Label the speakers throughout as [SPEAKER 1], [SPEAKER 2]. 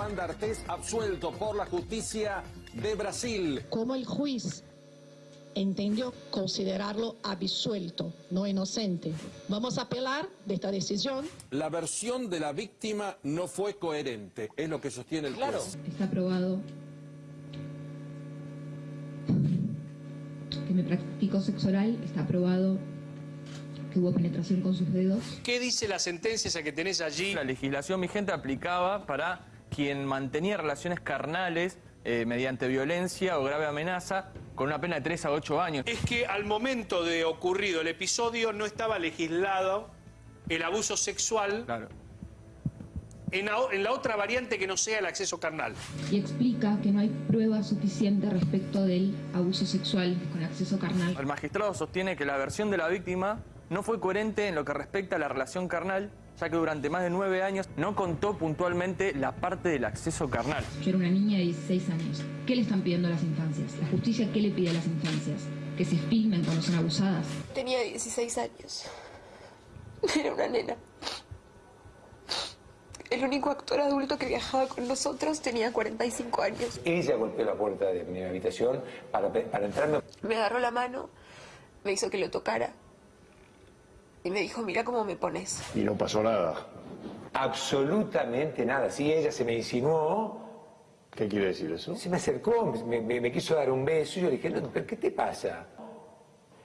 [SPEAKER 1] Juan D'Artés absuelto por la justicia de Brasil.
[SPEAKER 2] Como el juez entendió considerarlo absuelto, no inocente. Vamos a apelar de esta decisión.
[SPEAKER 1] La versión de la víctima no fue coherente, es lo que sostiene el
[SPEAKER 3] Claro.
[SPEAKER 1] juez.
[SPEAKER 4] Está probado que me practicó sexo oral, está probado que hubo penetración con sus dedos.
[SPEAKER 3] ¿Qué dice la sentencia esa que tenés allí?
[SPEAKER 5] La legislación vigente aplicaba para quien mantenía relaciones carnales eh, mediante violencia o grave amenaza con una pena de 3 a 8 años.
[SPEAKER 3] Es que al momento de ocurrido el episodio no estaba legislado el abuso sexual
[SPEAKER 5] Claro.
[SPEAKER 3] en la, en la otra variante que no sea el acceso carnal.
[SPEAKER 4] Y explica que no hay prueba suficiente respecto del abuso sexual con acceso carnal.
[SPEAKER 5] El magistrado sostiene que la versión de la víctima no fue coherente en lo que respecta a la relación carnal, ya que durante más de nueve años no contó puntualmente la parte del acceso carnal.
[SPEAKER 4] Yo era una niña de 16 años. ¿Qué le están pidiendo a las infancias? ¿La justicia qué le pide a las infancias? ¿Que se filmen cuando son abusadas?
[SPEAKER 6] Tenía 16 años. Era una nena. El único actor adulto que viajaba con nosotros tenía 45 años.
[SPEAKER 7] Ella golpeó la puerta de mi habitación para, para entrarme.
[SPEAKER 6] Me agarró la mano, me hizo que lo tocara y me dijo, mira cómo me pones.
[SPEAKER 8] Y no pasó nada.
[SPEAKER 7] Absolutamente nada. Sí, ella se me insinuó,
[SPEAKER 8] ¿Qué quiere decir eso?
[SPEAKER 7] se me acercó, me, me- me quiso dar un beso y yo le dije, no, pero ¿qué te pasa?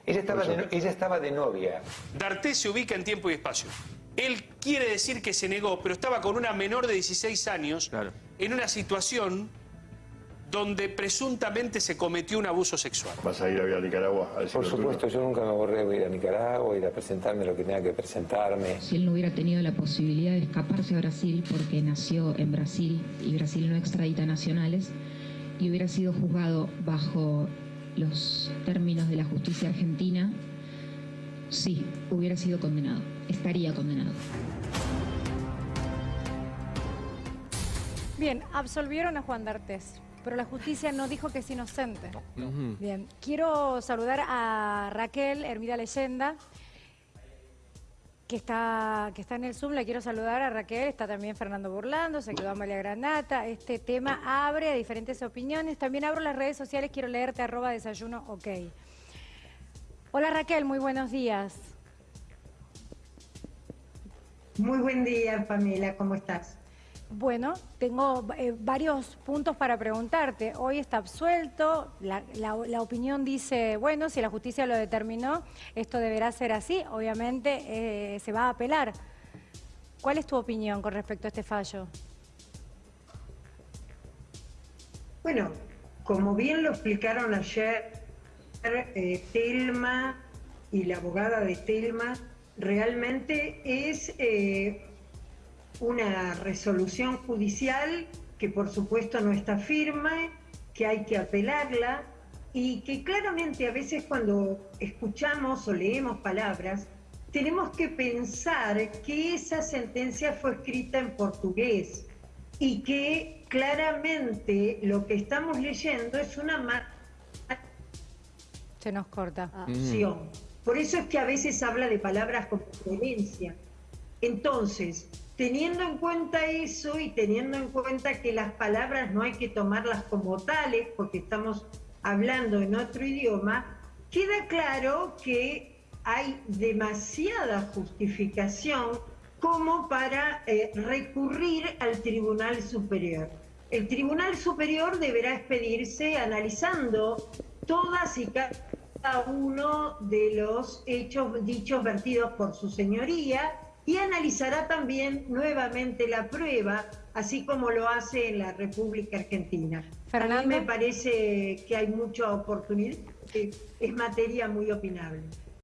[SPEAKER 7] Ella estaba, de, no- ella estaba de novia.
[SPEAKER 3] D'Artés se ubica en tiempo y espacio. Él quiere decir que se negó, pero estaba con una menor de 16 años
[SPEAKER 5] Claro.
[SPEAKER 3] en una situación donde presuntamente se cometió un abuso sexual.
[SPEAKER 8] ¿Vas a ir a, Nicaragua a
[SPEAKER 7] Por supuesto, yo nunca me borré de ir a Nicaragua, ir a presentarme lo que tenga que presentarme.
[SPEAKER 4] Si él no hubiera tenido la posibilidad de escaparse a Brasil porque nació en Brasil y Brasil no extradita nacionales y hubiera sido juzgado bajo los términos de la justicia argentina, sí, hubiera sido condenado, estaría condenado.
[SPEAKER 9] Bien, absolvieron a Juan D'Artés, pero la justicia no dijo que es inocente. Bien, quiero saludar a Raquel Hermida Leyenda, que está, que está en el Zoom. La quiero saludar a Raquel, está también Fernando Burlando, se quedó Amalia Granata. Este tema abre a diferentes opiniones. También abro las redes sociales, quiero leerte arroba desayuno, ok. Hola Raquel, muy buenos días.
[SPEAKER 10] Muy buen día, Pamela, ¿cómo estás?
[SPEAKER 9] Bueno, tengo eh, varios puntos para preguntarte. Hoy está absuelto, la, opinión dice, bueno, si la justicia lo determinó, esto deberá ser así, obviamente eh, se va a apelar. ¿Cuál es tu opinión con respecto a este fallo?
[SPEAKER 10] Bueno, como bien lo explicaron ayer eh, Telma y la abogada de Telma, realmente es eh, una resolución judicial que por supuesto no está firme, que hay que apelarla y que claramente a veces cuando escuchamos o leemos palabras, tenemos que pensar que esa sentencia fue escrita en portugués y que claramente lo que estamos leyendo es una
[SPEAKER 9] Se nos corta.
[SPEAKER 10] acción. Por eso es que a veces habla de palabras con coherencia. Entonces, teniendo en cuenta eso y teniendo en cuenta que las palabras no hay que tomarlas como tales, porque estamos hablando en otro idioma, queda claro que hay demasiada justificación como para eh, recurrir al Tribunal Superior. El Tribunal Superior deberá expedirse analizando todas y cada uno de los hechos dichos vertidos por su señoría y analizará también nuevamente la prueba, así como lo hace en la República Argentina. A mí me parece que hay mucha oportunidad, que es materia muy opinable.